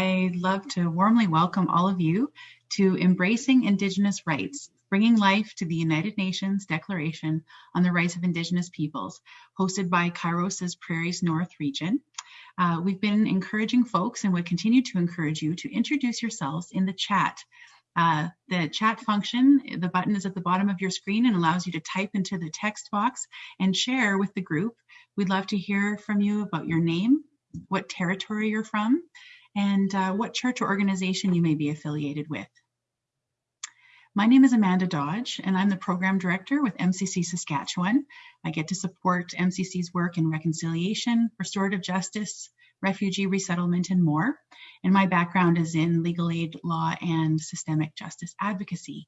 I'd love to warmly welcome all of you to Embracing Indigenous Rights, Bringing Life to the United Nations Declaration on the Rights of Indigenous Peoples, hosted by Kairos's Prairies North region. Uh, we've been encouraging folks and would continue to encourage you to introduce yourselves in the chat. Uh, the chat function, the button is at the bottom of your screen and allows you to type into the text box and share with the group. We'd love to hear from you about your name, what territory you're from, and uh, what church or organization you may be affiliated with. My name is Amanda Dodge, and I'm the program director with MCC Saskatchewan. I get to support MCC's work in reconciliation, restorative justice, refugee resettlement, and more. And my background is in legal aid law and systemic justice advocacy.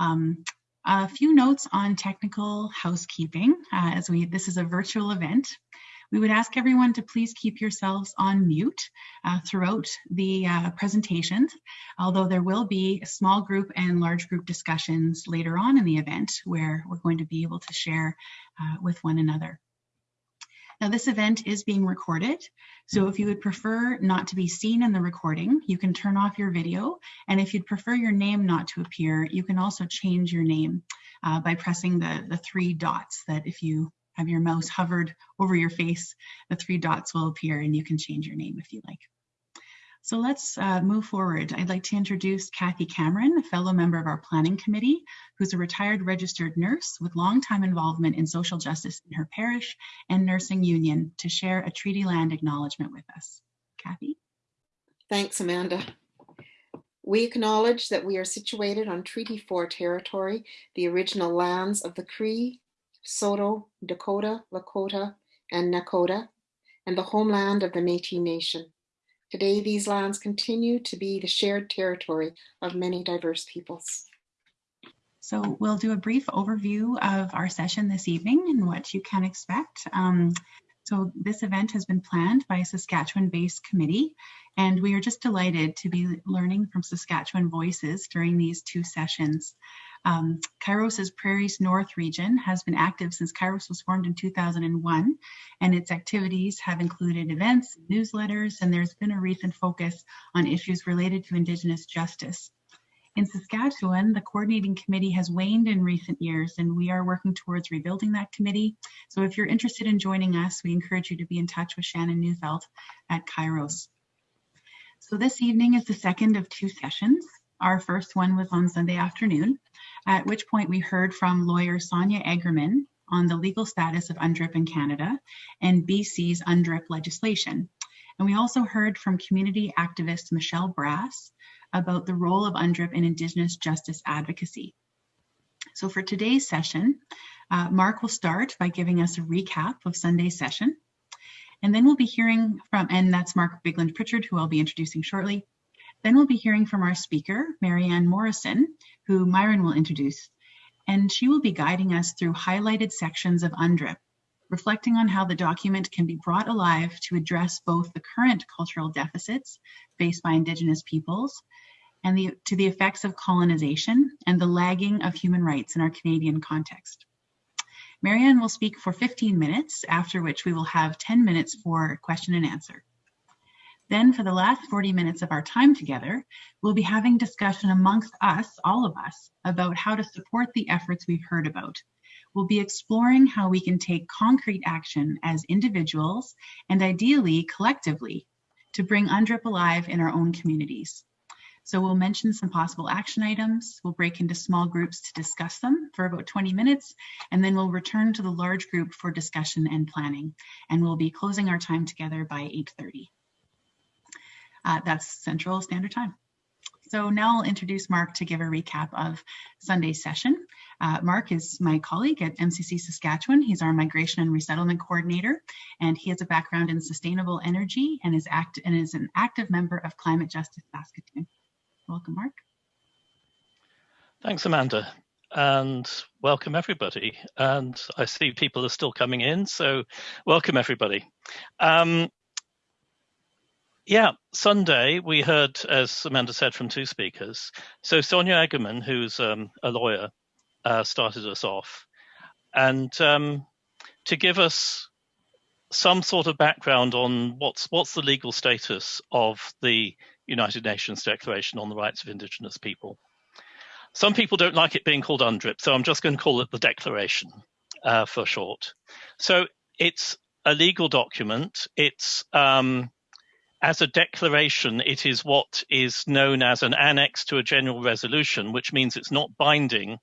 Um, a few notes on technical housekeeping, uh, as we this is a virtual event. We would ask everyone to please keep yourselves on mute uh, throughout the uh, presentations, although there will be small group and large group discussions later on in the event where we're going to be able to share uh, with one another. Now this event is being recorded, so if you would prefer not to be seen in the recording, you can turn off your video, and if you'd prefer your name not to appear, you can also change your name uh, by pressing the, the three dots that if you have your mouse hovered over your face, the three dots will appear and you can change your name if you like. So let's uh, move forward. I'd like to introduce Kathy Cameron, a fellow member of our planning committee, who's a retired registered nurse with long-time involvement in social justice in her parish and nursing union to share a treaty land acknowledgement with us. Kathy? Thanks, Amanda. We acknowledge that we are situated on Treaty 4 territory, the original lands of the Cree, Saulteaux, Dakota, Lakota, and Nakota, and the homeland of the Métis Nation. Today, these lands continue to be the shared territory of many diverse peoples. So we'll do a brief overview of our session this evening and what you can expect. Um, so this event has been planned by a Saskatchewan-based committee, and we are just delighted to be learning from Saskatchewan voices during these two sessions. Um, Kairos's Prairies North region has been active since Kairos was formed in 2001, and its activities have included events, newsletters, and there's been a recent focus on issues related to Indigenous justice. In Saskatchewan, the coordinating committee has waned in recent years, and we are working towards rebuilding that committee. So if you're interested in joining us, we encourage you to be in touch with Shannon Neufeld at Kairos. So this evening is the second of two sessions. Our first one was on Sunday afternoon, at which point we heard from lawyer Sonia Egerman on the legal status of UNDRIP in Canada and BC's UNDRIP legislation. And we also heard from community activist Michelle Brass about the role of UNDRIP in Indigenous justice advocacy. So for today's session, uh, Mark will start by giving us a recap of Sunday's session. And then we'll be hearing from, and that's Mark Bigland Pritchard, who I'll be introducing shortly. Then we'll be hearing from our speaker, Marianne Morrison, who Myron will introduce, and she will be guiding us through highlighted sections of UNDRIP, reflecting on how the document can be brought alive to address both the current cultural deficits faced by Indigenous peoples and the, to the effects of colonization and the lagging of human rights in our Canadian context. Marianne will speak for 15 minutes, after which we will have 10 minutes for question and answer. Then for the last 40 minutes of our time together, we'll be having discussion amongst us, all of us, about how to support the efforts we've heard about. We'll be exploring how we can take concrete action as individuals and ideally collectively to bring UNDRIP alive in our own communities. So we'll mention some possible action items. We'll break into small groups to discuss them for about 20 minutes, and then we'll return to the large group for discussion and planning. And we'll be closing our time together by 8.30. Uh, that's Central Standard Time. So now I'll introduce Mark to give a recap of Sunday's session. Uh, Mark is my colleague at MCC Saskatchewan. He's our migration and resettlement coordinator, and he has a background in sustainable energy and is, act and is an active member of Climate Justice Saskatoon. Welcome, Mark. Thanks, Amanda, and welcome everybody. And I see people are still coming in, so welcome everybody. Um, yeah, Sunday we heard, as Amanda said, from two speakers. So Sonia Egerman, who's um, a lawyer, uh, started us off, and um, to give us some sort of background on what's what's the legal status of the United Nations Declaration on the Rights of Indigenous People. Some people don't like it being called UNDRIP, so I'm just going to call it the Declaration uh, for short. So it's a legal document. It's um, as a declaration, it is what is known as an annex to a general resolution, which means it's not binding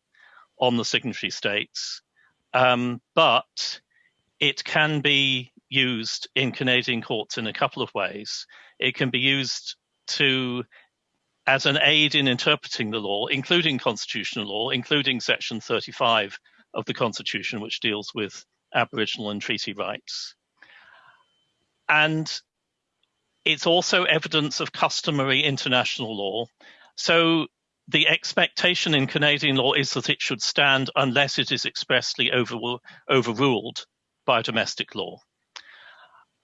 on the signatory states, um, but it can be used in Canadian courts in a couple of ways. It can be used to as an aid in interpreting the law, including constitutional law, including Section 35 of the Constitution, which deals with Aboriginal and treaty rights. And it's also evidence of customary international law. So the expectation in Canadian law is that it should stand unless it is expressly over, overruled by domestic law.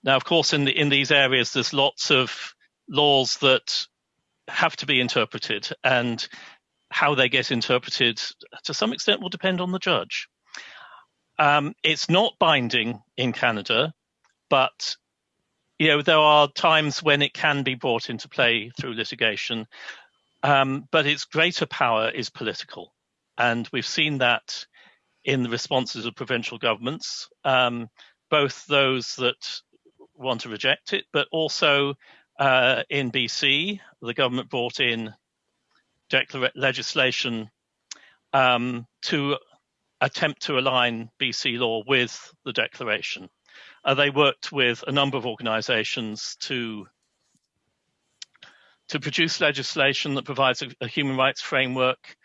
Now, of course, in the, in these areas, there's lots of laws that have to be interpreted, and how they get interpreted to some extent will depend on the judge. Um, it's not binding in Canada, but you know there are times when it can be brought into play through litigation. Um, but its greater power is political, and we've seen that in the responses of provincial governments, um, both those that want to reject it, but also uh, in BC, the government brought in legislation um, to attempt to align BC law with the declaration. Uh, they worked with a number of organizations to to produce legislation that provides a, a human rights framework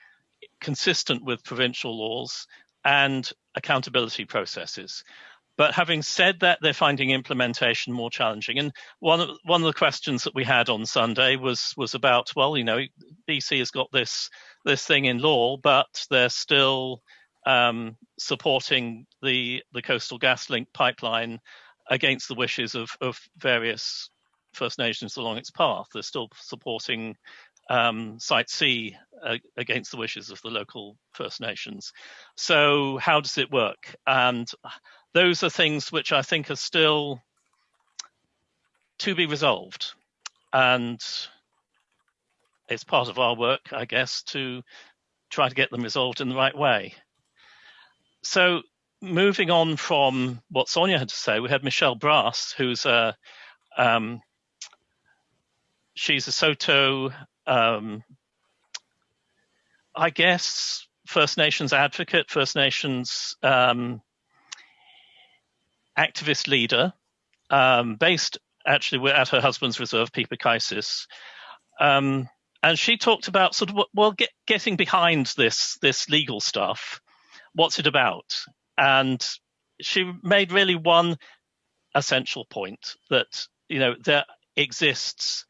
consistent with provincial laws and accountability processes. But having said that, they're finding implementation more challenging. And one of, one of the questions that we had on Sunday was was about, well, you know, BC has got this this thing in law, but they're still um, supporting the the Coastal GasLink pipeline against the wishes of, of various First Nations along its path. They're still supporting um, Site C uh, against the wishes of the local First Nations. So how does it work? And those are things which I think are still to be resolved. And it's part of our work, I guess, to try to get them resolved in the right way. So moving on from what Sonia had to say, we had Michelle Brass, who's a um, she's a Saulteaux, um, I guess, First Nations advocate, First Nations um, activist leader, um, based actually at her husband's reserve, Peepeekisis. Um, and she talked about sort of well, get, getting behind this this legal stuff. What's it about? And she made really one essential point that you know there exists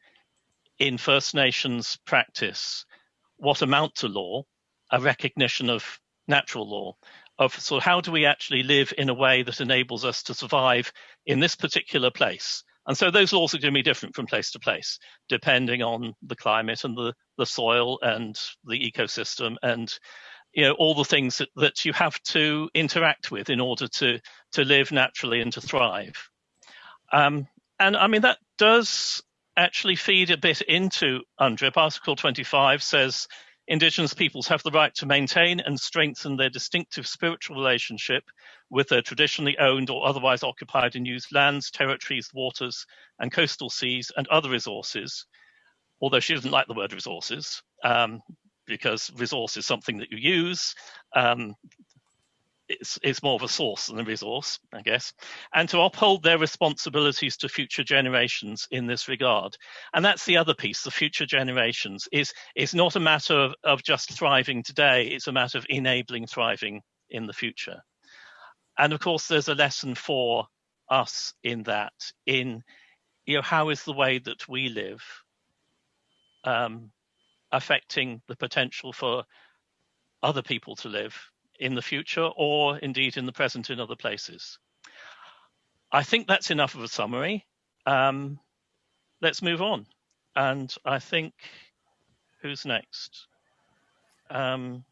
in First Nations practice what amount to law, a recognition of natural law, of so how do we actually live in a way that enables us to survive in this particular place and so those laws are going to be different from place to place depending on the climate and the, the soil and the ecosystem and you know all the things that, that you have to interact with in order to to live naturally and to thrive um, and i mean that does actually feed a bit into UNDRIP. Article 25 says Indigenous peoples have the right to maintain and strengthen their distinctive spiritual relationship with their traditionally owned or otherwise occupied and used lands, territories, waters, and coastal seas and other resources. Although she doesn't like the word resources, um, because resource is something that you use. Um, it's, it's more of a source than a resource, I guess, and to uphold their responsibilities to future generations in this regard. And that's the other piece, the future generations is, is not a matter of, of just thriving today, it's a matter of enabling thriving in the future. And of course, there's a lesson for us in that, in you know, how is the way that we live um, affecting the potential for other people to live in the future or indeed in the present in other places. I think that's enough of a summary. Um, let's move on. And I think who's next? Um,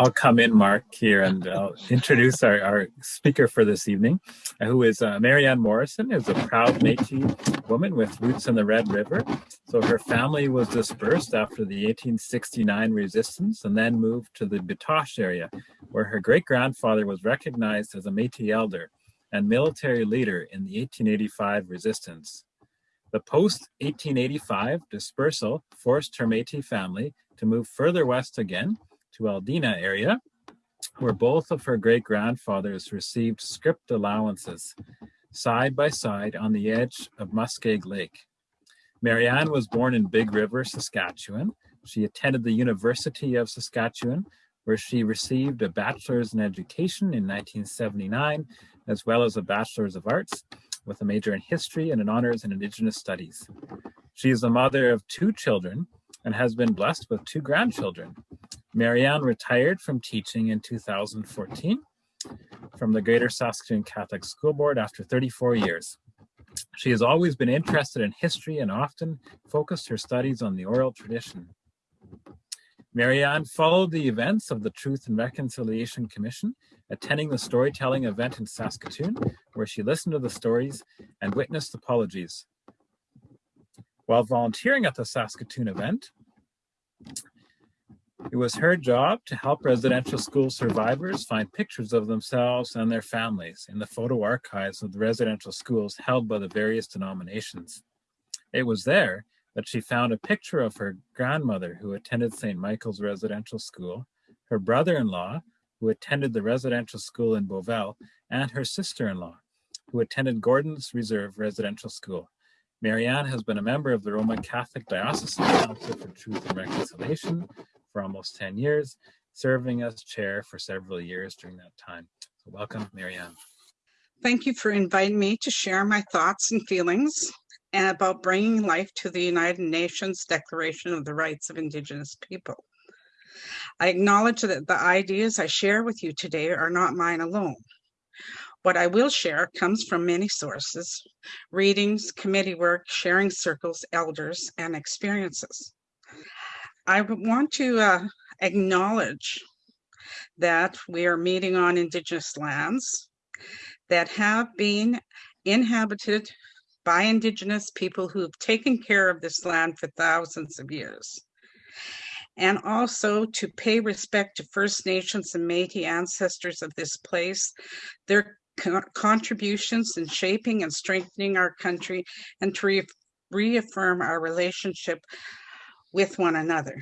I'll come in, Mark, here and I'll introduce our, our speaker for this evening, who is uh, Marianne Morrison, is a proud Métis woman with roots in the Red River. So her family was dispersed after the 1869 resistance and then moved to the Batoche area, where her great-grandfather was recognized as a Métis elder and military leader in the 1885 resistance. The post-1885 dispersal forced her Métis family to move further west again to Aldina area, where both of her great-grandfathers received scrip allowances side by side on the edge of Muskeg Lake. Marianne was born in Big River, Saskatchewan. She attended the University of Saskatchewan, where she received a bachelor's in education in 1979, as well as a bachelor's of arts with a major in history and an honors in indigenous studies. She is the mother of two children and has been blessed with two grandchildren. Marianne retired from teaching in 2014 from the Greater Saskatoon Catholic School Board after 34 years. She has always been interested in history and often focused her studies on the oral tradition. Marianne followed the events of the Truth and Reconciliation Commission, attending the storytelling event in Saskatoon, where she listened to the stories and witnessed apologies. While volunteering at the Saskatoon event, it was her job to help residential school survivors find pictures of themselves and their families in the photo archives of the residential schools held by the various denominations. It was there that she found a picture of her grandmother who attended St. Michael's Residential School, her brother-in-law who attended the residential school in Beauval, and her sister-in-law who attended Gordon's Reserve Residential School. Marianne has been a member of the Roman Catholic Diocesan Council for Truth and Reconciliation for almost 10 years, serving as chair for several years during that time. So welcome, Marianne. Thank you for inviting me to share my thoughts and feelings and about bringing life to the United Nations Declaration of the Rights of Indigenous People. I acknowledge that the ideas I share with you today are not mine alone. What I will share comes from many sources, readings, committee work, sharing circles, elders, and experiences. I want to uh, acknowledge that we are meeting on Indigenous lands that have been inhabited by Indigenous people who have taken care of this land for thousands of years. And also to pay respect to First Nations and Métis ancestors of this place, their contributions in shaping and strengthening our country and to re reaffirm our relationship with one another.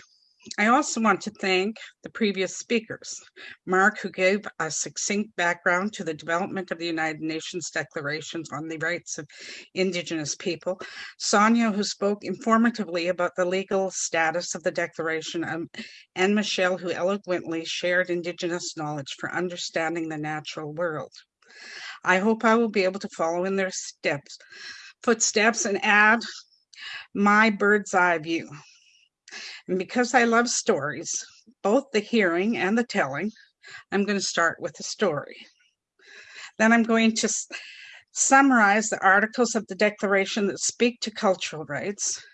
I also want to thank the previous speakers, Mark, who gave a succinct background to the development of the United Nations Declarations on the Rights of Indigenous People, Sonia, who spoke informatively about the legal status of the Declaration, um, and Michelle, who eloquently shared Indigenous knowledge for understanding the natural world. I hope I will be able to follow in their steps, footsteps and add my bird's eye view. And because I love stories, both the hearing and the telling, I'm going to start with a story. Then I'm going to summarize the articles of the Declaration that speak to cultural rights.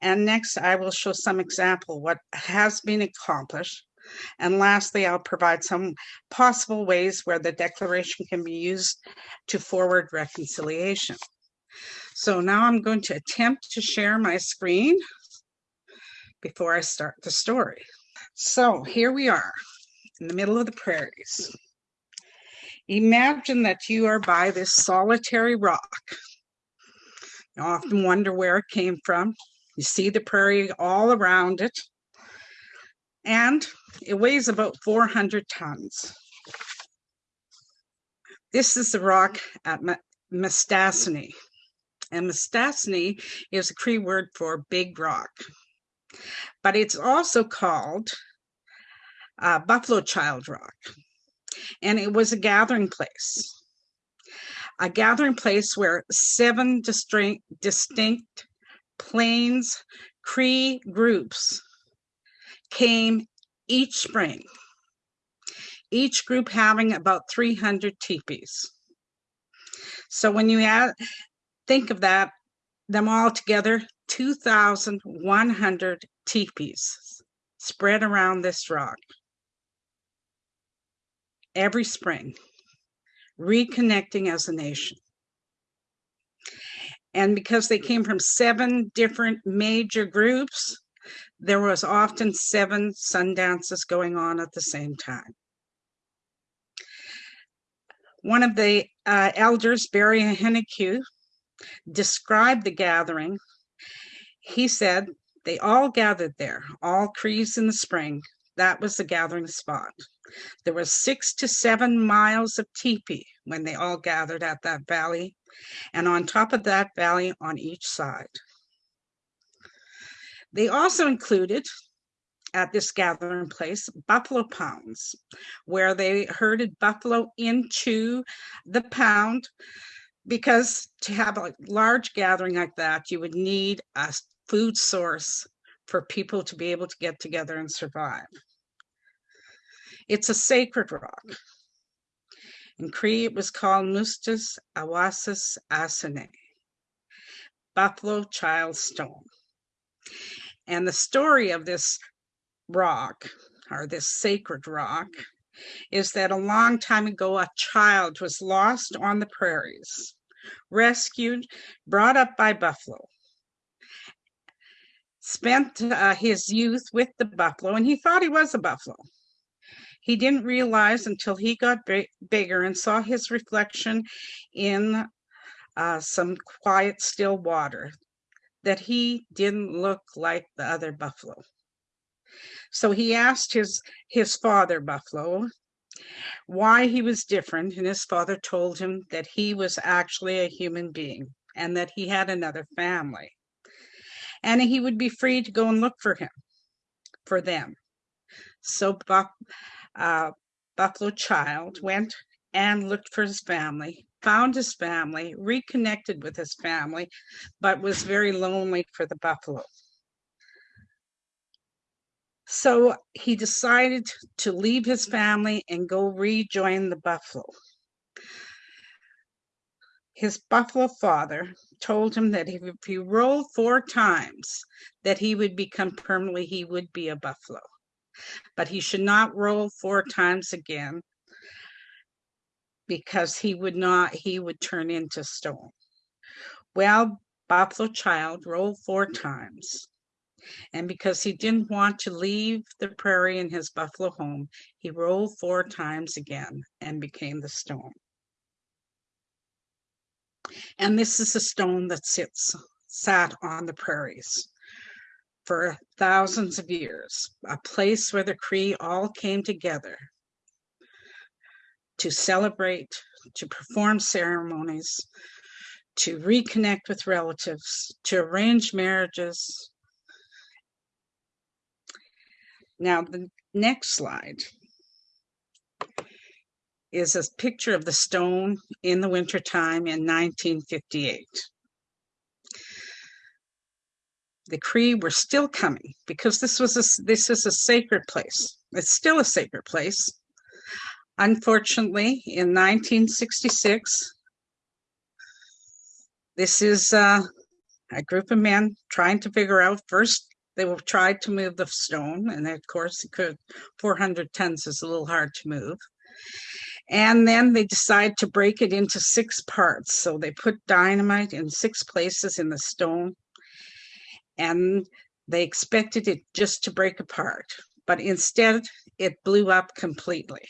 And next, I will show some example what has been accomplished and lastly, I'll provide some possible ways where the declaration can be used to forward reconciliation. So now I'm going to attempt to share my screen before I start the story. So here we are in the middle of the prairies. Imagine that you are by this solitary rock. You often wonder where it came from. You see the prairie all around it and it weighs about 400 tons. This is the rock at Mistassini. And Mistassini is a Cree word for big rock. But it's also called uh, Buffalo Child Rock. And it was a gathering place. A gathering place where seven distinct, distinct Plains Cree groups came each spring, each group having about 300 teepees. So when you add, think of that, them all together, 2,100 teepees spread around this rock. every spring, reconnecting as a nation. And because they came from seven different major groups, there was often seven sun dances going on at the same time. One of the uh, elders, Barry Henneque, described the gathering. He said, they all gathered there, all Crees in the spring. That was the gathering spot. There was six to seven miles of teepee when they all gathered at that valley, and on top of that valley on each side. They also included at this gathering place buffalo pounds, where they herded buffalo into the pound because to have a large gathering like that, you would need a food source for people to be able to get together and survive. It's a sacred rock. In Cree, it was called Mustas Awasis Asane, Buffalo Child Stone. And the story of this rock, or this sacred rock, is that a long time ago, a child was lost on the prairies, rescued, brought up by buffalo, spent uh, his youth with the buffalo, and he thought he was a buffalo. He didn't realize until he got bigger and saw his reflection in uh, some quiet, still water that he didn't look like the other buffalo. So he asked his his father buffalo why he was different and his father told him that he was actually a human being and that he had another family. And he would be free to go and look for him for them. So Buff, uh, Buffalo Child went and looked for his family found his family, reconnected with his family, but was very lonely for the buffalo. So he decided to leave his family and go rejoin the buffalo. His buffalo father told him that if he rolled four times, that he would become permanently, he would be a buffalo. But he should not roll four times again because he would not, he would turn into stone. Well, Buffalo Child rolled four times. And because he didn't want to leave the prairie in his buffalo home, he rolled four times again and became the stone. And this is a stone that sits, sat on the prairies for thousands of years, a place where the Cree all came together to celebrate, to perform ceremonies, to reconnect with relatives, to arrange marriages. Now, the next slide is a picture of the stone in the wintertime in 1958. The Cree were still coming because this was a, this is a sacred place. It's still a sacred place. Unfortunately, in 1966, this is uh, a group of men trying to figure out first they will try to move the stone and of course it could 400 tons is a little hard to move and then they decide to break it into six parts so they put dynamite in six places in the stone and they expected it just to break apart but instead it blew up completely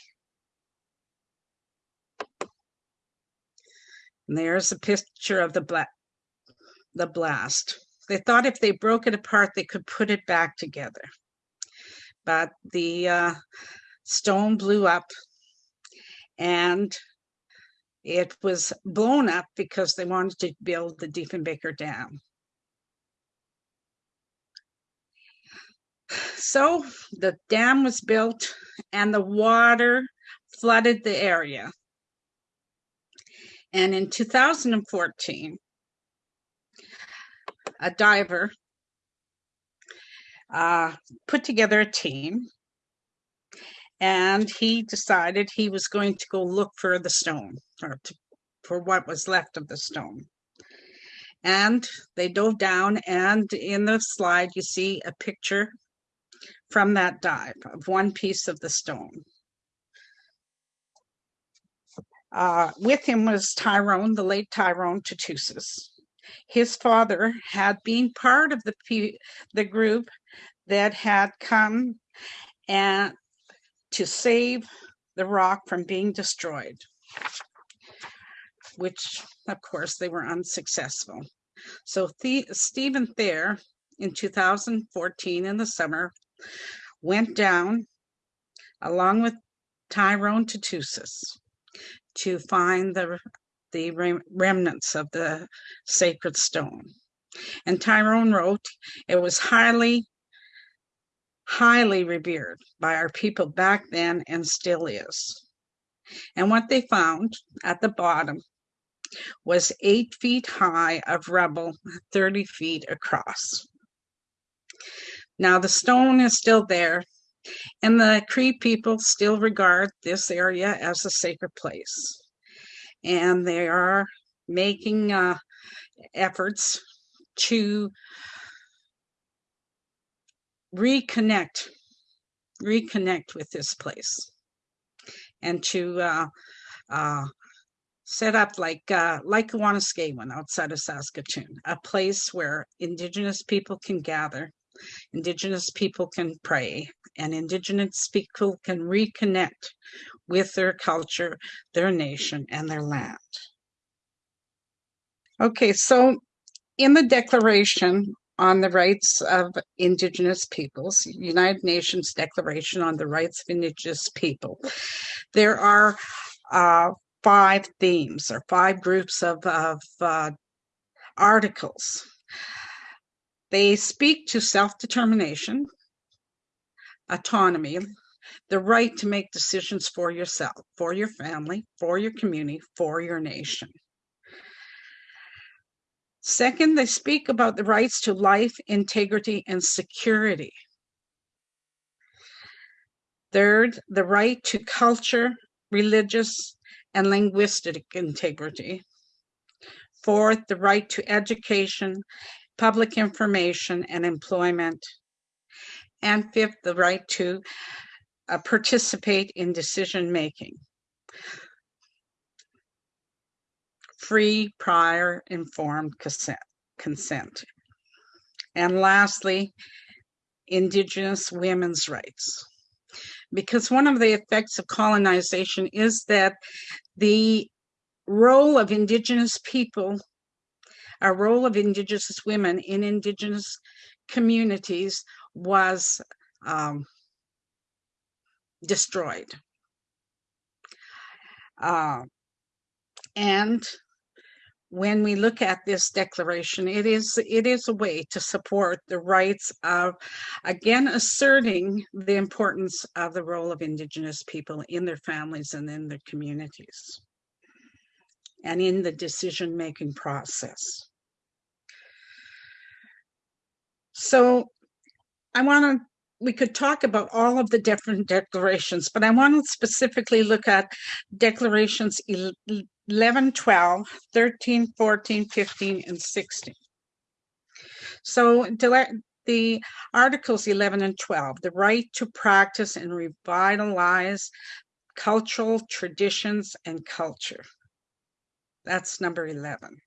And there's a picture of the black, the blast. They thought if they broke it apart, they could put it back together. But the uh, stone blew up and it was blown up because they wanted to build the Diefenbaker Dam. So the dam was built and the water flooded the area. And in 2014, a diver uh, put together a team and he decided he was going to go look for the stone or to, for what was left of the stone. And they dove down, and in the slide, you see a picture from that dive of one piece of the stone. Uh, with him was Tyrone, the late Tyrone Tootoosis. His father had been part of the the group that had come and to save the rock from being destroyed, which of course they were unsuccessful. So the- Stephen Thayer in 2014 in the summer went down along with Tyrone Tootoosis to find the the rem- remnants of the sacred stone. And Tyrone wrote, it was highly, highly revered by our people back then and still is. And what they found at the bottom was eight feet high of rubble, 30 feet across. Now the stone is still there, and the Cree people still regard this area as a sacred place and they are making uh, efforts to reconnect reconnect with this place and to uh, uh, set up like uh, like Wanuskewin outside of Saskatoon, a place where Indigenous people can gather, Indigenous people can pray, and Indigenous people can reconnect with their culture, their nation, and their land. Okay, so in the Declaration on the Rights of Indigenous Peoples, United Nations Declaration on the Rights of Indigenous People, there are uh, five themes or five groups of, of uh, articles. They speak to self determination, autonomy, the right to make decisions for yourself, for your family, for your community, for your nation. Second, they speak about the rights to life, integrity, and security. Third, the right to culture, religious, and linguistic integrity. Fourth, the right to education, public information, and employment. And fifth, the right to uh, participate in decision making. Free, prior, informed consent. consent. And lastly, Indigenous women's rights. Because one of the effects of colonization is that the role of Indigenous people, a role of Indigenous women in Indigenous communities was um, destroyed. Uh, and when we look at this declaration, it is it is a way to support the rights of, again, asserting the importance of the role of Indigenous people in their families and in their communities, and in the decision making process. So, I want to we could talk about all of the different declarations, but I want to specifically look at declarations 11, 12, 13, 14, 15, and 16. So the Articles 11 and 12, the right to practice and revitalize cultural traditions and culture. That's number 11.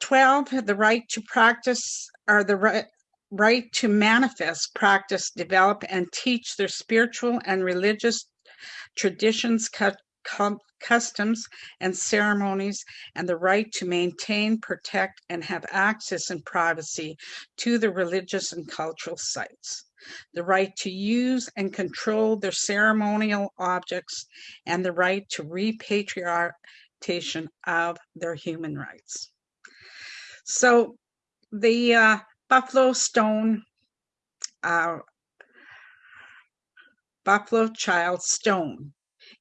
12, the right to practice or the right, right to manifest, practice, develop, and teach their spiritual and religious traditions, cu- customs, and ceremonies, and the right to maintain, protect, and have access and privacy to the religious and cultural sites. The right to use and control their ceremonial objects, and the right to repatriation of their human rights. So the uh, Buffalo Stone, uh, Buffalo Child Stone,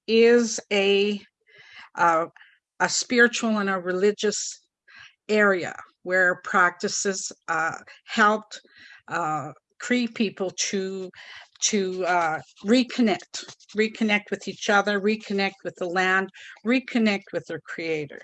is a uh, a spiritual and a religious area where practices uh, helped uh, Cree people to to uh, reconnect, reconnect with each other, reconnect with the land, reconnect with their creator.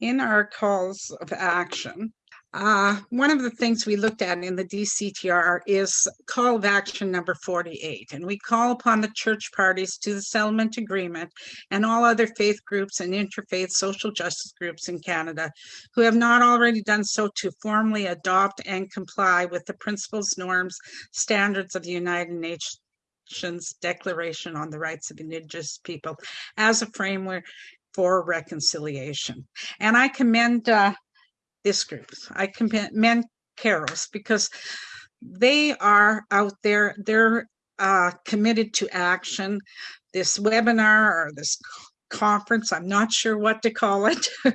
In our calls of action, Uh, one of the things we looked at in the DCTR is call of action number 48, and we call upon the church parties to the settlement agreement and all other faith groups and interfaith social justice groups in Canada who have not already done so to formally adopt and comply with the principles, norms, standards of the United Nations Declaration on the Rights of Indigenous People as a framework for reconciliation. And I commend uh, this group. I commend Kairos because they are out there, they're uh, committed to action. This webinar or this conference, I'm not sure what to call it,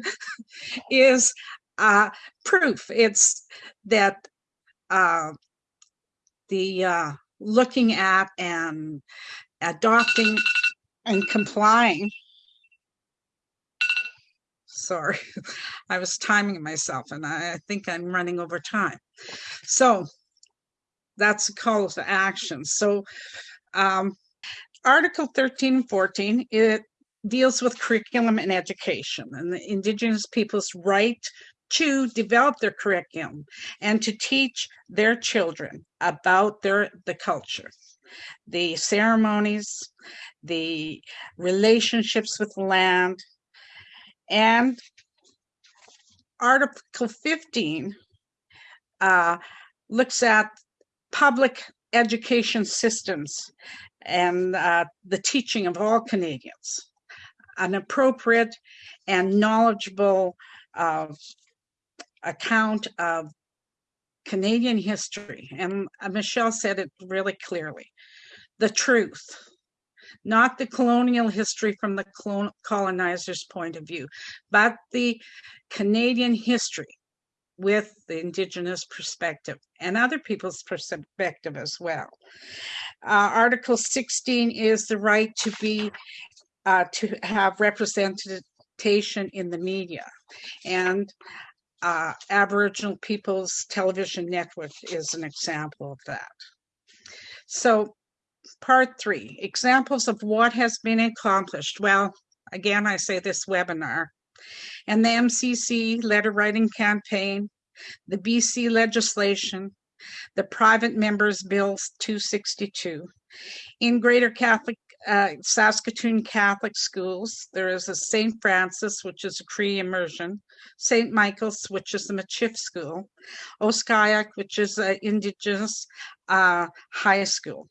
is uh, proof. It's that uh, the uh, looking at and adopting and complying sorry. I was timing myself and I think I'm running over time. So that's a call to action. So um, Article 13 and 14, it deals with curriculum and education and the Indigenous people's right to develop their curriculum and to teach their children about their the culture the ceremonies the relationships with land and Article 15 uh, looks at public education systems and uh, the teaching of all Canadians, an appropriate and knowledgeable uh, account of Canadian history. And uh, Michelle said it really clearly. The truth, not the colonial history from the colonizer's point of view, but the Canadian history with the Indigenous perspective and other people's perspective as well. Uh, Article 16 is the right to be, uh, to have representation in the media. And uh, Aboriginal People's Television Network is an example of that. So Part three, examples of what has been accomplished. Well, again, I say this webinar and the MCC letter writing campaign, the BC legislation, the private members bill 262. In Greater Catholic uh, Saskatoon Catholic schools, there is a St. Francis, which is a Cree immersion, St. Michael's, which is the Michif school, Oskayak, which is an Indigenous uh, high school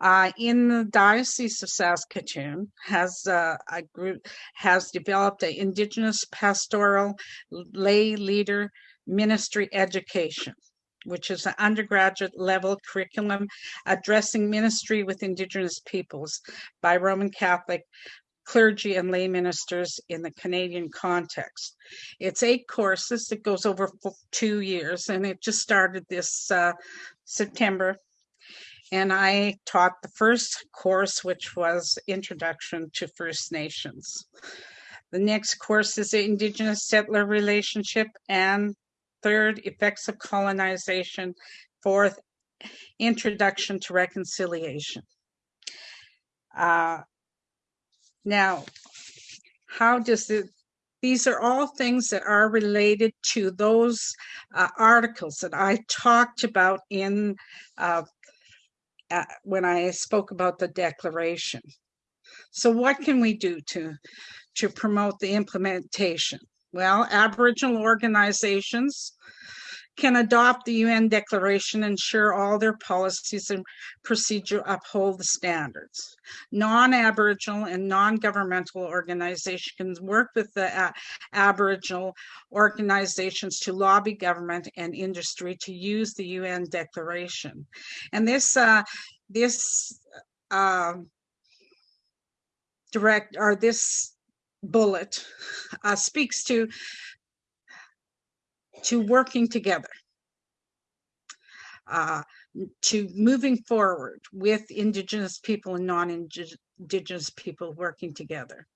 uh, in the Diocese of Saskatoon has uh, a group has developed an Indigenous pastoral lay leader ministry education which is an undergraduate level curriculum addressing ministry with Indigenous peoples by Roman Catholic clergy and lay ministers in the Canadian context. It's eight courses. It goes over two years, and it just started this uh, September and I taught the first course, which was Introduction to First Nations. The next course is the Indigenous Settler Relationship, and third, Effects of Colonization. Fourth, Introduction to Reconciliation. Uh, now, how does it these are all things that are related to those uh, articles that I talked about in uh, when I spoke about the declaration. So what can we do to, to promote the implementation? Well, Aboriginal organizations can adopt the UN Declaration, and ensure all their policies and procedure uphold the standards. Non-Aboriginal and non-governmental organizations work with the Aboriginal organizations to lobby government and industry to use the UN Declaration. And this, uh, this uh, direct, or this bullet uh, speaks to to working together, uh, to moving forward with Indigenous people and non-Indigenous people working together.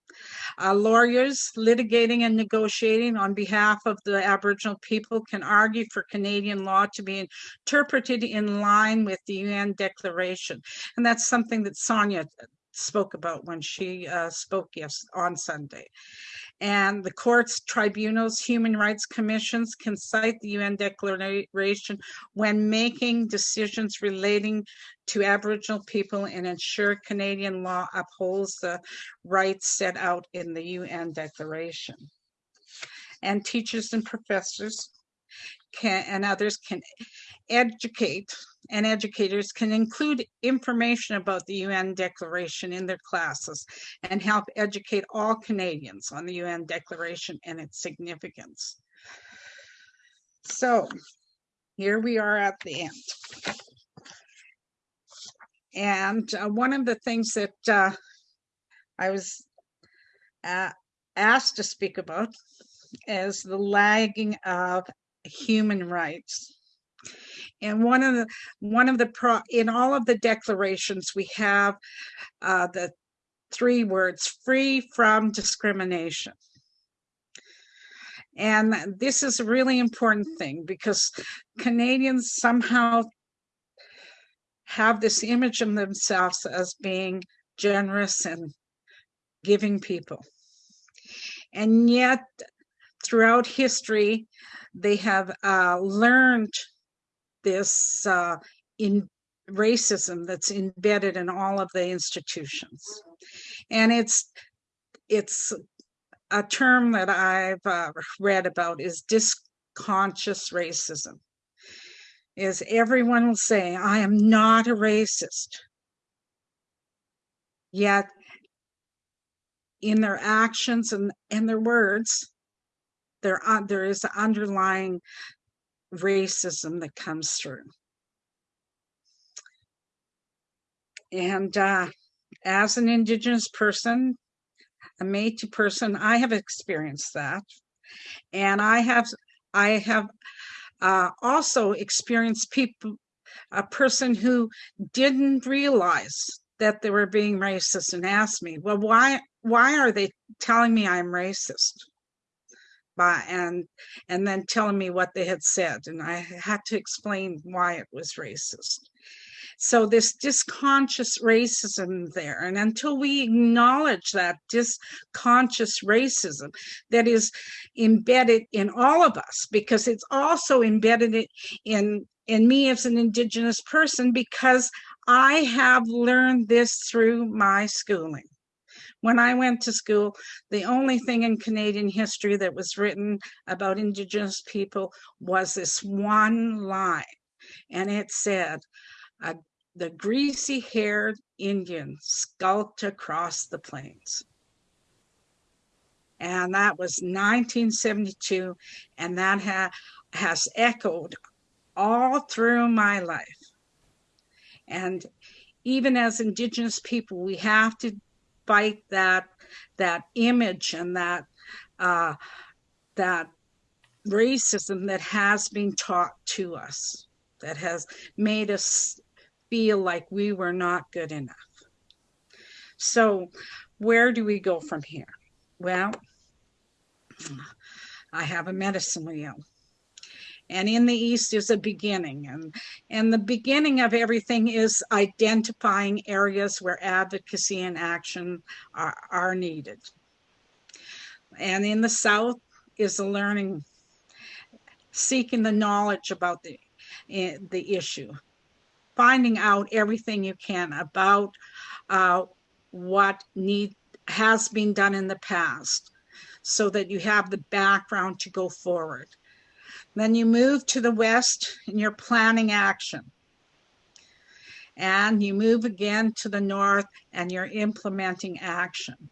Uh, lawyers litigating and negotiating on behalf of the Aboriginal people can argue for Canadian law to be interpreted in line with the UN Declaration. And that's something that Sonia spoke about when she uh, spoke yes on Sunday. And the courts, tribunals, human rights commissions can cite the UN Declaration when making decisions relating to Aboriginal people and ensure Canadian law upholds the rights set out in the UN Declaration. And teachers and professors can and others can educate and educators can include information about the UN Declaration in their classes and help educate all Canadians on the UN Declaration and its significance. So here we are at the end. And uh, one of the things that uh, I was uh, asked to speak about is the lagging of human rights. And one of the one of the pro in all of the declarations we have uh, the three words free from discrimination. And this is a really important thing because Canadians somehow have this image of themselves as being generous and giving people. And yet, throughout history, they have uh, learned this uh, in racism that's embedded in all of the institutions, and it's it's a term that I've uh, read about is dysconscious racism. Is everyone will say, I am not a racist. Yet in their actions and, and their words, there uh, there is underlying racism that comes through. And uh, as an Indigenous person, a Métis person, I have experienced that, and I have I have uh, also experienced people a person who didn't realize that they were being racist and asked me, well, why why are they telling me I'm racist? By and and then telling me what they had said and i had to explain why it was racist. So this dysconscious racism there and until we acknowledge that dysconscious racism that is embedded in all of us because it's also embedded in in me as an indigenous person because i have learned this through my schooling when I went to school, the only thing in Canadian history that was written about Indigenous people was this one line, and it said, the greasy haired Indian skulked across the plains. And that was 1972, and that ha- has echoed all through my life. And even as Indigenous people, we have to fight that that image and that uh, that racism that has been taught to us that has made us feel like we were not good enough. So, where do we go from here? Well, I have a medicine wheel and in the east is a beginning and and the beginning of everything is identifying areas where advocacy and action are, are needed. And in the south is the learning seeking the knowledge about the eh, the issue finding out everything you can about uh, what need has been done in the past so that you have the background to go forward then you move to the west and you're planning action. And you move again to the north and you're implementing action.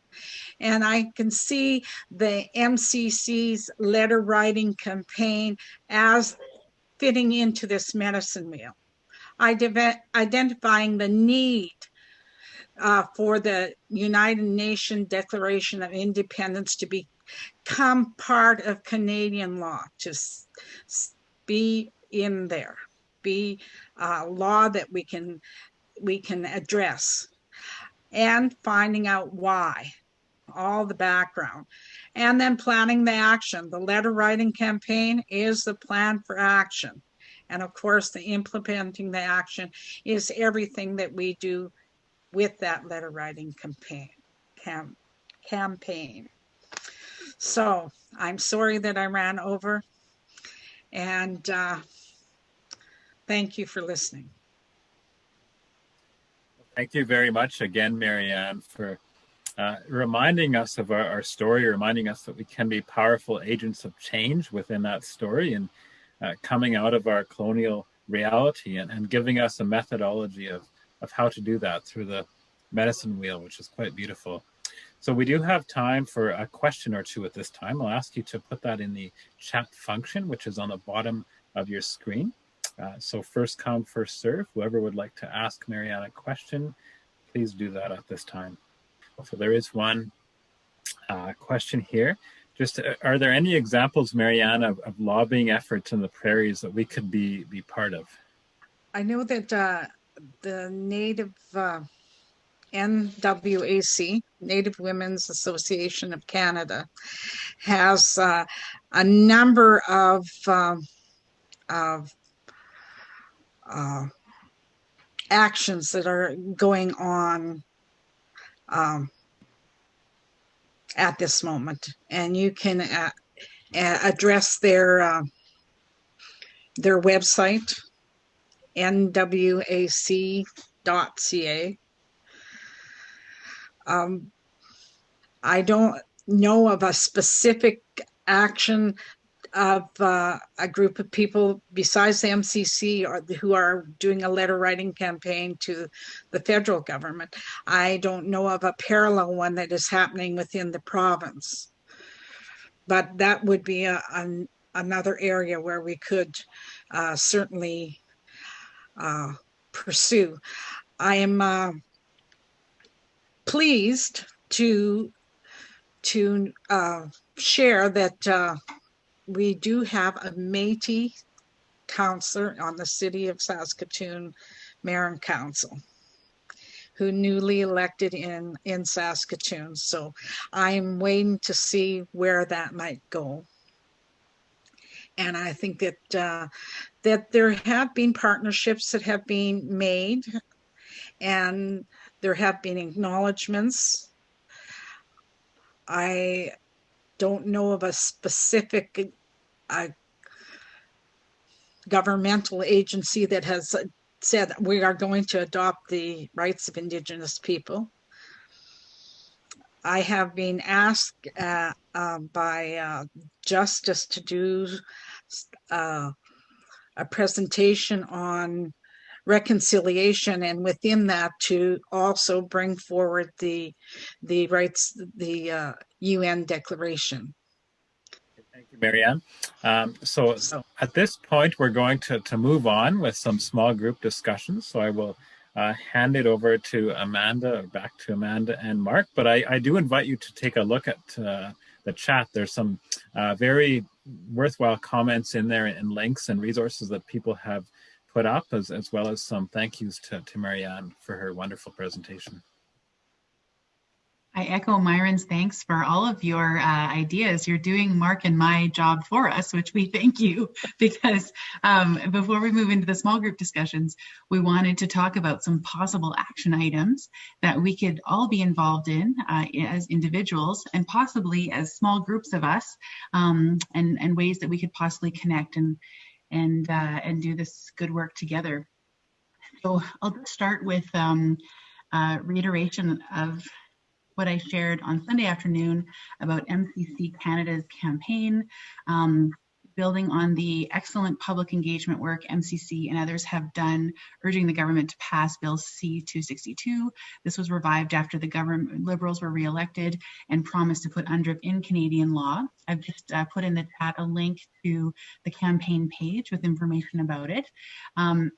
And I can see the MCC's letter writing campaign as fitting into this medicine wheel. Identifying the need uh, for the United Nations Declaration of Independence to become part of Canadian law, to be in there, be a law that we can we can address, and finding out why, all the background, and then planning the action. The letter writing campaign is the plan for action. And of course, the implementing the action is everything that we do with that letter writing campaign. Cam, campaign. So I'm sorry that I ran over, and uh, thank you for listening. Thank you very much again, Marianne, for uh, reminding us of our, our, story, reminding us that we can be powerful agents of change within that story and uh, coming out of our colonial reality and, and giving us a methodology of, of how to do that through the medicine wheel, which is quite beautiful. So we do have time for a question or two at this time. I'll ask you to put that in the chat function, which is on the bottom of your screen. Uh, so first come, first serve. Whoever would like to ask Marianne a question, please do that at this time. So there is one uh, question here. Just uh, are there any examples, Marianne, of, of, lobbying efforts in the prairies that we could be be part of? I know that uh, the Native uh, NWAC, Native Women's Association of Canada, has uh, a number of um, of uh, actions that are going on um, at this moment, and you can uh, address their uh, their website nwac.ca. Um, I don't know of a specific action of uh, a group of people besides the MCC or, who are doing a letter writing campaign to the federal government. I don't know of a parallel one that is happening within the province. But that would be a, an, another area where we could uh, certainly uh, pursue. I am uh, pleased to to uh, share that uh, we do have a Métis counselor on the City of Saskatoon Mayor and Council who newly elected in in Saskatoon. So I'm waiting to see where that might go. And I think that uh, that there have been partnerships that have been made, and there have been acknowledgments. I don't know of a specific uh, governmental agency that has said we are going to adopt the rights of Indigenous people. I have been asked uh, uh, by Justice to do uh, a presentation on reconciliation and within that to also bring forward the the rights the UN uh, declaration. Thank you, Marianne. Um, so, so, at this point, we're going to, to move on with some small group discussions. So I will uh, hand it over to Amanda, back to Amanda and Mark. But I, I do invite you to take a look at uh, the chat. There's some uh, very worthwhile comments in there and links and resources that people have put up, as, as well as some thank yous to, to Marianne for her wonderful presentation. I echo Myron's thanks for all of your uh, ideas. You're doing Mark and my job for us, which we thank you because um, before we move into the small group discussions, we wanted to talk about some possible action items that we could all be involved in uh, as individuals and possibly as small groups of us um, and, and ways that we could possibly connect and, and, uh, and do this good work together. So I'll just start with um, reiteration of what I shared on Sunday afternoon about MCC Canada's campaign, um, building on the excellent public engagement work MCC and others have done, urging the government to pass Bill C-262. This was revived after the government Liberals were re-elected and promised to put UNDRIP in Canadian law. I've just uh, put in the chat a link to the campaign page with information about it. Um,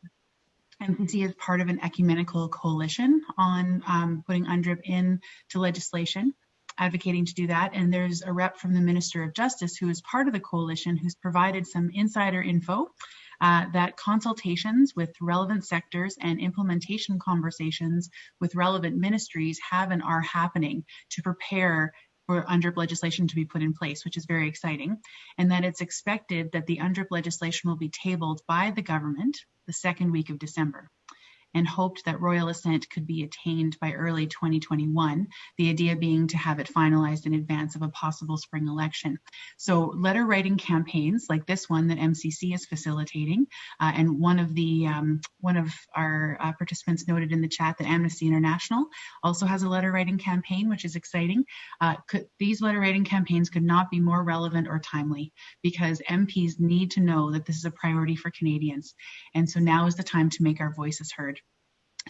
MCC is part of an ecumenical coalition on um, putting UNDRIP into legislation, advocating to do that. And there's a rep from the Minister of Justice who is part of the coalition who's provided some insider info uh, that consultations with relevant sectors and implementation conversations with relevant ministries have and are happening to prepare for UNDRIP legislation to be put in place, which is very exciting, and that it's expected that the UNDRIP legislation will be tabled by the government the second week of December. And hoped that royal assent could be attained by early 2021, the idea being to have it finalized in advance of a possible spring election. So letter writing campaigns like this one that MCC is facilitating, uh, and one of the um, one of our uh, participants noted in the chat that Amnesty International also has a letter writing campaign, which is exciting. Uh, could, these letter writing campaigns could not be more relevant or timely because MPs need to know that this is a priority for Canadians. And so now is the time to make our voices heard.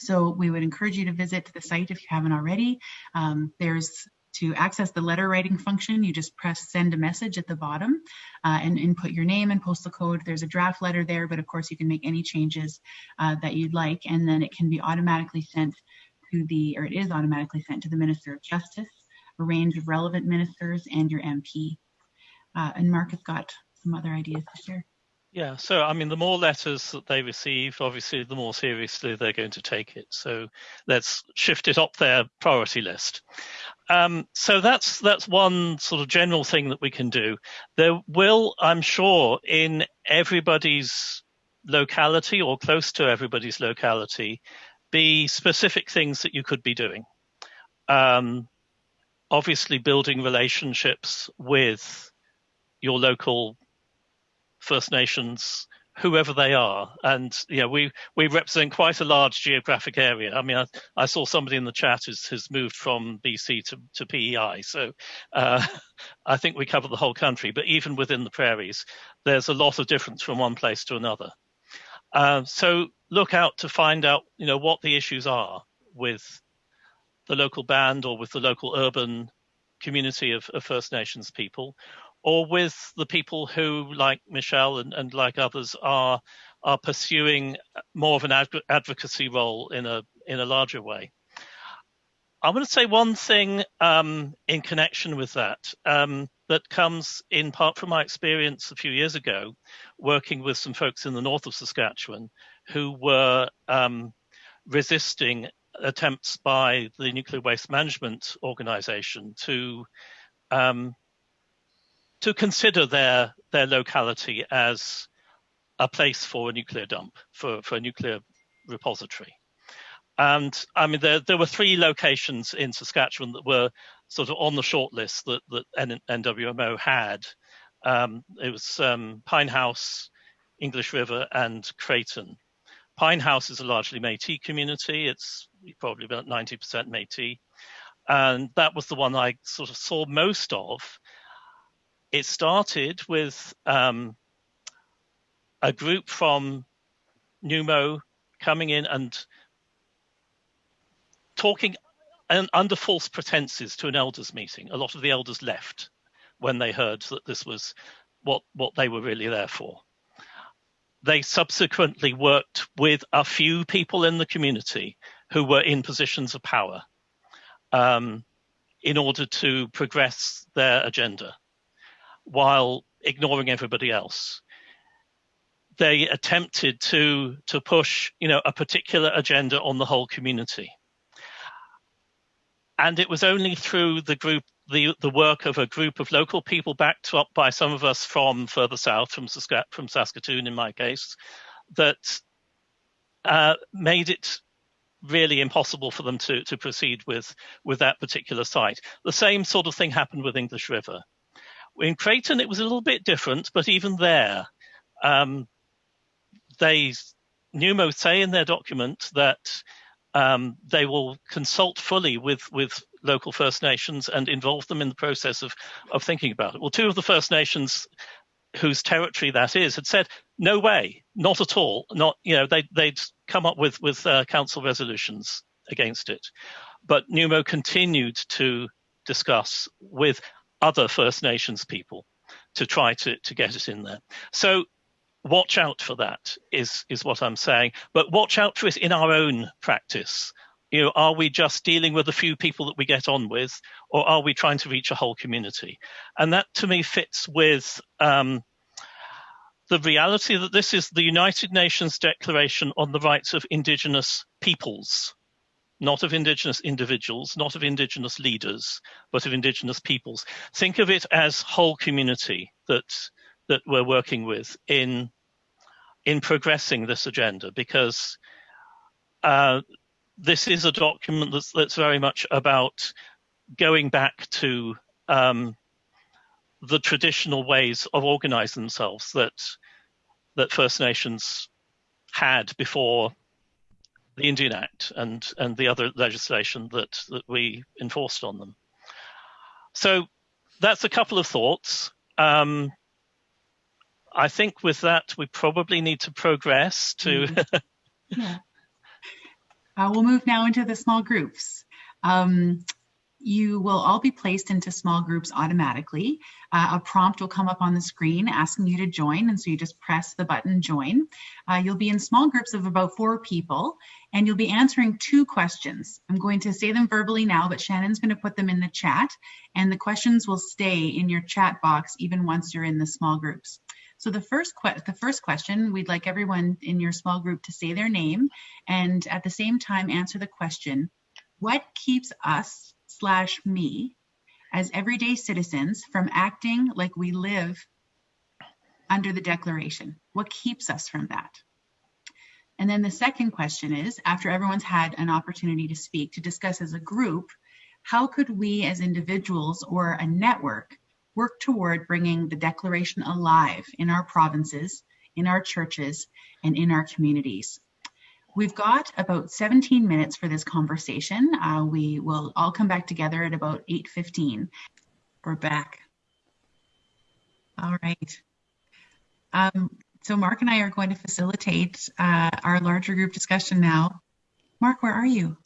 So we would encourage you to visit the site if you haven't already. Um, there's to access the letter writing function, you just press send a message at the bottom uh, and input your name and postal code. There's a draft letter there, but of course you can make any changes uh, that you'd like, and then it can be automatically sent to the, or it is automatically sent to the Minister of Justice, a range of relevant ministers, and your MP. Uh, and Mark has got some other ideas to share. Yeah, so I mean, the more letters that they receive, obviously, the more seriously they're going to take it. So let's shift it up their priority list. Um, so that's that's one sort of general thing that we can do. There will, I'm sure, in everybody's locality or close to everybody's locality, be specific things that you could be doing. Um, obviously, building relationships with your local First Nations, whoever they are. And know, we we represent quite a large geographic area. I mean, I, I saw somebody in the chat has has moved from BC to to PEI, so uh, I think we cover the whole country. But even within the prairies, there's a lot of difference from one place to another. Uh, so look out to find out, you know, what the issues are with the local band or with the local urban community of, of First Nations people, or with the people who, like Michelle and, and like others, are are pursuing more of an adv- advocacy role in a in a larger way. I want to say one thing um, in connection with that um, that comes in part from my experience a few years ago, working with some folks in the north of Saskatchewan who were um, resisting attempts by the Nuclear Waste Management Organization to um, to consider their their locality as a place for a nuclear dump, for, for a nuclear repository. And I mean, there, there were three locations in Saskatchewan that were sort of on the short list that, that NWMO had. Um, it was um, Pine House, English River, and Creighton. Pine House is a largely Métis community. It's probably about 90% Métis. And that was the one I sort of saw most of it started with um, a group from Numo coming in and talking and under false pretenses to an elders meeting. A lot of the elders left when they heard that this was what what they were really there for. They subsequently worked with a few people in the community who were in positions of power um, in order to progress their agenda while ignoring everybody else. They attempted to to push, you know, a particular agenda on the whole community. And it was only through the group, the the work of a group of local people, backed up by some of us from further south, from Sask- from Saskatoon in my case, that uh, made it really impossible for them to to proceed with with that particular site. The same sort of thing happened with English River. In Creighton, it was a little bit different, but even there, um, they Numo say in their document that um, they will consult fully with with local First Nations and involve them in the process of of thinking about it. Well, two of the First Nations whose territory that is had said no way, not at all, not you know they they'd come up with with uh, council resolutions against it, but Numo continued to discuss with other First Nations people to try to, to get it in there. So watch out for that is is what I'm saying. But watch out for it in our own practice. You know, are we just dealing with a few people that we get on with, or are we trying to reach a whole community? And that to me fits with um, the reality that this is the United Nations Declaration on the Rights of Indigenous Peoples not of indigenous individuals, not of indigenous leaders, but of indigenous peoples. Think of it as whole community that that we're working with in in progressing this agenda because uh, this is a document that's, that's very much about going back to um, the traditional ways of organizing themselves that that First Nations had before the Indian Act and and the other legislation that that we enforced on them. So that's a couple of thoughts. Um, I think with that we probably need to progress to. Mm. yeah. Uh, we'll move now into the small groups. Um, you will all be placed into small groups automatically. Uh, a prompt will come up on the screen asking you to join, and so you just press the button join. Uh, you'll be in small groups of about four people, and you'll be answering two questions. I'm going to say them verbally now, but Shannon's going to put them in the chat, and the questions will stay in your chat box even once you're in the small groups. So the first the first question, we'd like everyone in your small group to say their name and at the same time answer the question, what keeps us slash me as everyday citizens from acting like we live under the declaration? What keeps us from that? And then the second question is, after everyone's had an opportunity to speak, to discuss as a group, how could we as individuals or a network work toward bringing the declaration alive in our provinces, in our churches, and in our communities? We've got about 17 minutes for this conversation. Uh, we will all come back together at about 8.15. We're back. All right. Um, so Mark and I are going to facilitate uh, our larger group discussion now. Mark, where are you?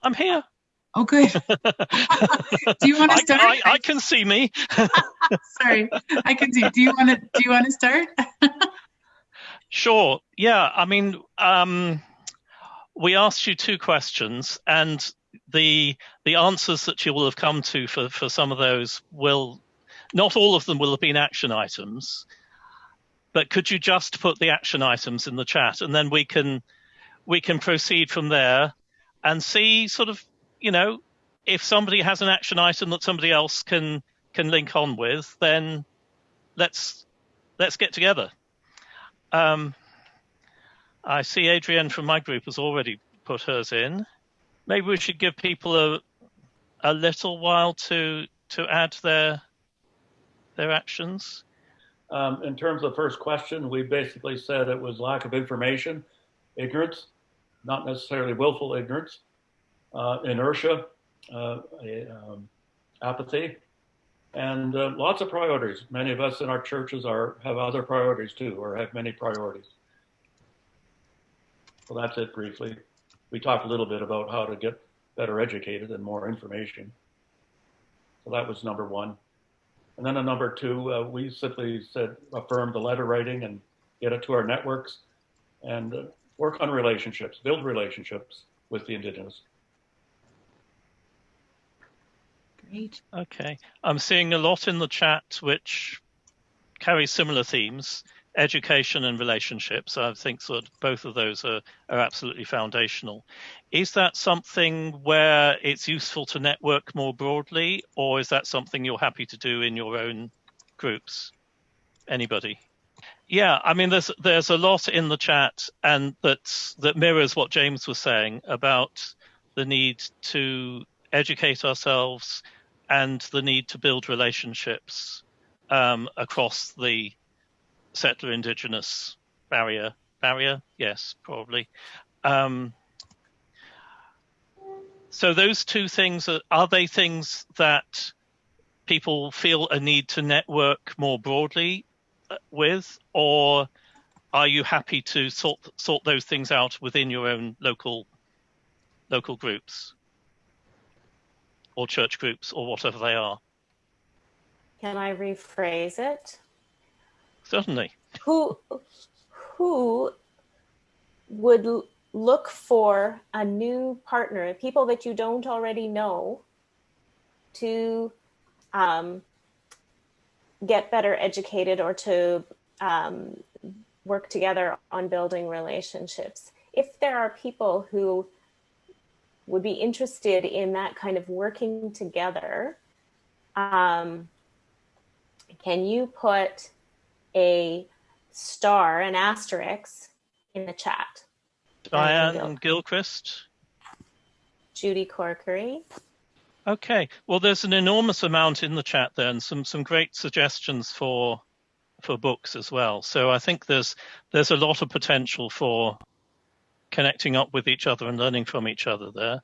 I'm here. Oh, good. do you want to start? I, I, I can see me. Sorry, I can see. Do you want to? Do you want to start? sure. Yeah. I mean, um, we asked you two questions, and the the answers that you will have come to for for some of those will not all of them will have been action items but could you just put the action items in the chat and then we can we can proceed from there and see sort of you know if somebody has an action item that somebody else can can link on with then let's let's get together. Um, I see Adrienne from my group has already put hers in. Maybe we should give people a a little while to to add their their actions. Um, in terms of the first question, we basically said it was lack of information, ignorance, not necessarily willful ignorance, uh, inertia, uh, um, apathy, and uh, lots of priorities. Many of us in our churches are have other priorities too, or have many priorities. Well, that's it briefly. We talked a little bit about how to get better educated and more information. So that was number one. And then a number two, uh, we simply said affirm the letter writing and get it to our networks and uh, work on relationships, build relationships with the Indigenous. Great. Okay. I'm seeing a lot in the chat which carries similar themes education and relationships. I think that both of those are, are absolutely foundational. Is that something where it's useful to network more broadly, or is that something you're happy to do in your own groups? Anybody? Yeah, I mean, there's there's a lot in the chat, and that that mirrors what James was saying about the need to educate ourselves and the need to build relationships um, across the settler indigenous barrier barrier? Yes probably. Um, so those two things are, are they things that people feel a need to network more broadly uh, with? Or are you happy to sort sort those things out within your own local local groups? Or church groups or whatever they are? Can i rephrase it Who who would look for a new partner, people that you don't already know, to um, get better educated or to um, work together on building relationships. If there are people who would be interested in that kind of working together, um, can you put a star, an asterisk in the chat. Diane Gilchrist. Judy Corkery. Okay. Well, there's an enormous amount in the chat there, and some some great suggestions for for books as well. So I think there's there's a lot of potential for connecting up with each other and learning from each other there.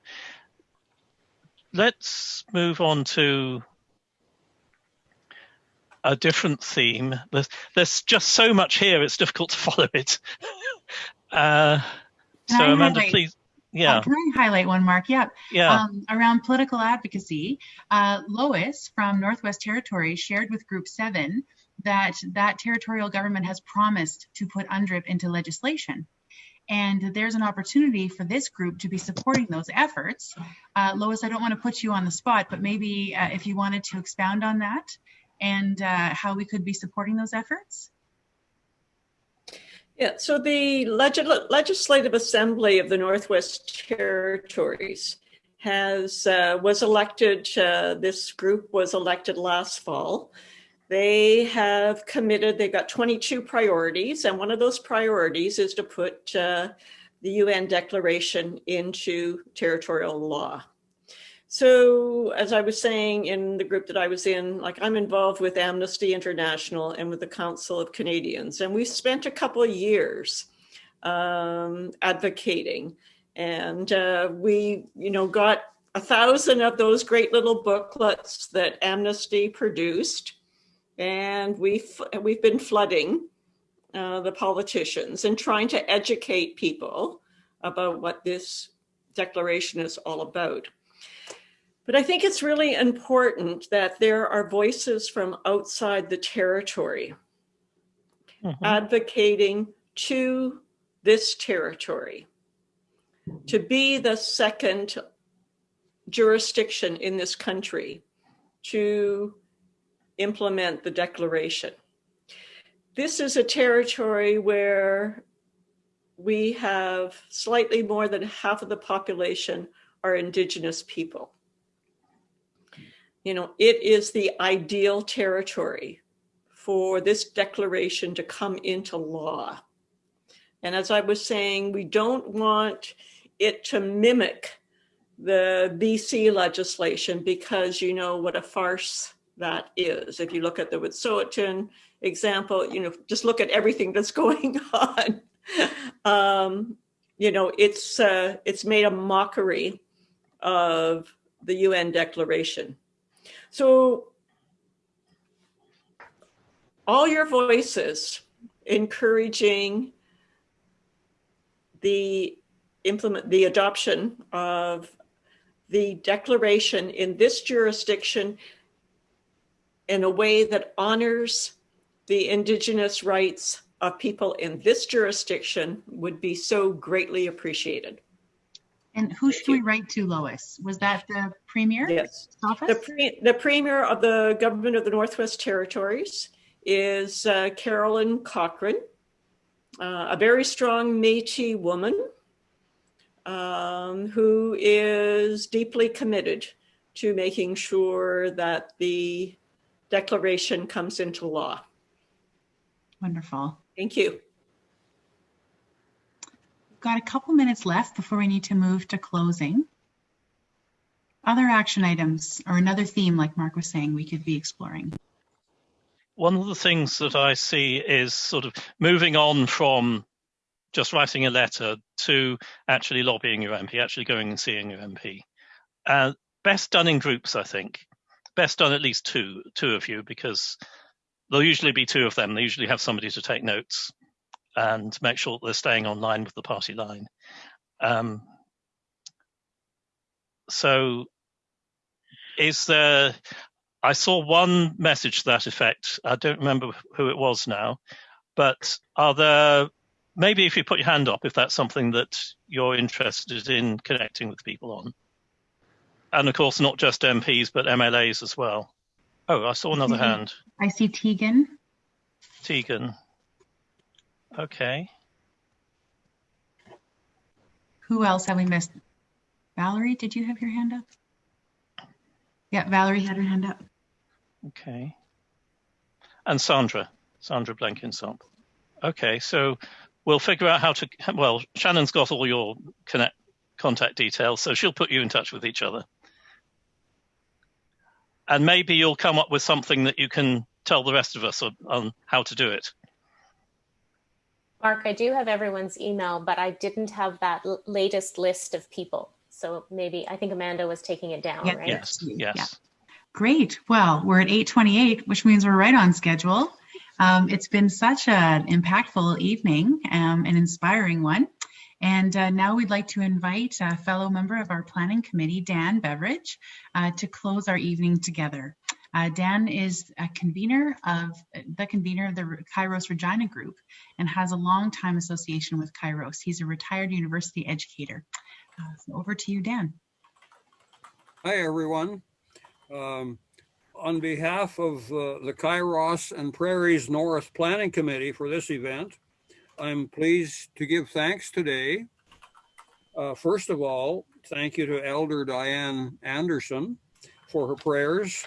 Let's move on to a different theme. There's, there's just so much here; it's difficult to follow it. uh, so, Amanda, highlight, please. Yeah. Uh, can I highlight one, Mark? Yep. Yeah. Um, around political advocacy, uh, Lois from Northwest Territories shared with Group 7 that that territorial government has promised to put UNDRIP into legislation. And there's an opportunity for this group to be supporting those efforts. Uh, Lois, I don't want to put you on the spot, but maybe uh, if you wanted to expound on that and uh, how we could be supporting those efforts. Yeah, so the Legis- Legislative Assembly of the Northwest Territories has uh, was elected. Uh, this group was elected last fall. They have committed. they've got 22 priorities, and one of those priorities is to put uh, the UN Declaration into territorial law. So, as I was saying in the group that I was in, like I'm involved with Amnesty International and with the Council of Canadians, and we spent a couple of years um, advocating, and uh, we, you know, got a thousand of those great little booklets that Amnesty produced, and we've we've been flooding uh, the politicians and trying to educate people about what this declaration is all about. But I think it's really important that there are voices from outside the territory mm-hmm. advocating to this territory to be the second jurisdiction in this country to implement the declaration. This is a territory where we have slightly more than half of the population are Indigenous people you know, it is the ideal territory for this declaration to come into law. And as I was saying, we don't want it to mimic the BC legislation because you know what a farce that is. If you look at the Wet'suwet'en example, you know, just look at everything that's going on. um, you know, it's uh, it's made a mockery of the UN declaration. So all your voices encouraging the implement the adoption of the declaration in this jurisdiction in a way that honors the indigenous rights of people in this jurisdiction would be so greatly appreciated. And who should we write to, Lois? Was that the premier? Yes. Office? The, pre- the premier of the government of the Northwest Territories is uh, Caroline Cochrane, uh, a very strong Métis woman um, who is deeply committed to making sure that the declaration comes into law. Wonderful. Thank you got a couple minutes left before we need to move to closing. Other action items or another theme, like Mark was saying, we could be exploring. One of the things that I see is sort of moving on from just writing a letter to actually lobbying your MP, actually going and seeing your MP. Uh, best done in groups, I think. Best done at least two, two of you, because there'll usually be two of them. They usually have somebody to take notes and make sure that they're staying online with the party line. Um, so is there, I saw one message to that effect. I don't remember who it was now, but are there, maybe if you put your hand up, if that's something that you're interested in connecting with people on. And of course, not just MPs, but MLAs as well. Oh, I saw another hand. I see Tegan. Tegan. Okay. Who else have we missed? Valerie, did you have your hand up? Yeah, Valerie had her hand up. Okay. And Sandra, Sandra Blenkinsop. Okay, so we'll figure out how to. Well, Shannon's got all your connect contact details, so she'll put you in touch with each other. And maybe you'll come up with something that you can tell the rest of us on, on how to do it. Mark, I do have everyone's email, but I didn't have that l- latest list of people. So maybe I think Amanda was taking it down, Yeah. right? Yes, yes. Great. Well, we're at 8:28, which means we're right on schedule. Um, it's been such an impactful evening, um, an inspiring one. And uh, now we'd like to invite a fellow member of our planning committee, Dan Beveridge, uh, to close our evening together. Uh, Dan is a convener of the convener of the Kairos Regina Group and has a long time association with Kairos. He's a retired university educator. Uh, so over to you, Dan. Hi, everyone. Um, on behalf of uh, the Kairos and Prairies North Planning Committee for this event, I'm pleased to give thanks today. Uh, first of all, thank you to Elder Diane Anderson for her prayers,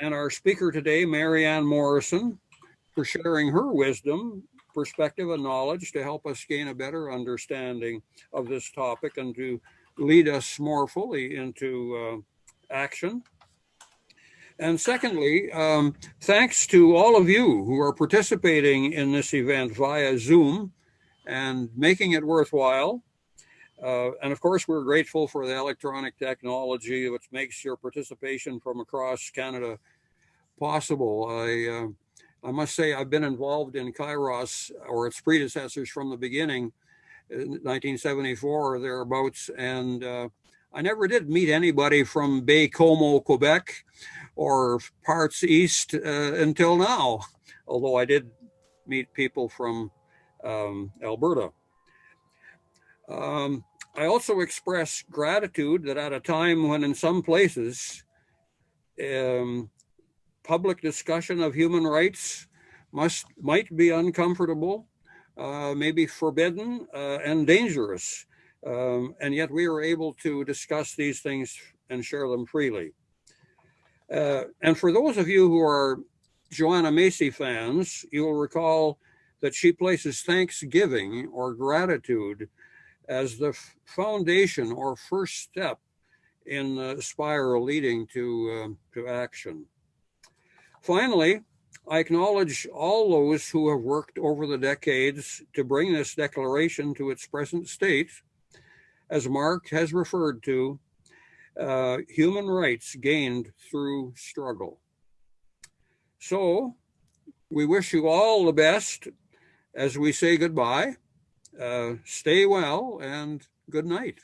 and our speaker today, Marianne Morrison, for sharing her wisdom, perspective, and knowledge to help us gain a better understanding of this topic and to lead us more fully into uh, action. And secondly, um, thanks to all of you who are participating in this event via Zoom and making it worthwhile. Uh, and of course, we're grateful for the electronic technology which makes your participation from across Canada possible. I, uh, I must say, I've been involved in Kairos or its predecessors from the beginning, in 1974 or thereabouts, and uh, I never did meet anybody from Baie-Comeau, Quebec, or parts east uh, until now, although I did meet people from um, Alberta. Um, I also express gratitude that at a time when in some places um, public discussion of human rights must might be uncomfortable, uh, maybe forbidden uh, and dangerous, um, and yet we are able to discuss these things and share them freely. Uh, and for those of you who are Joanna Macy fans, you will recall that she places thanksgiving or gratitude as the foundation or first step in the spiral leading to, uh, to action. Finally, I acknowledge all those who have worked over the decades to bring this declaration to its present state. As Mark has referred to, uh, human rights gained through struggle. So we wish you all the best as we say goodbye. Uh, stay well and good night.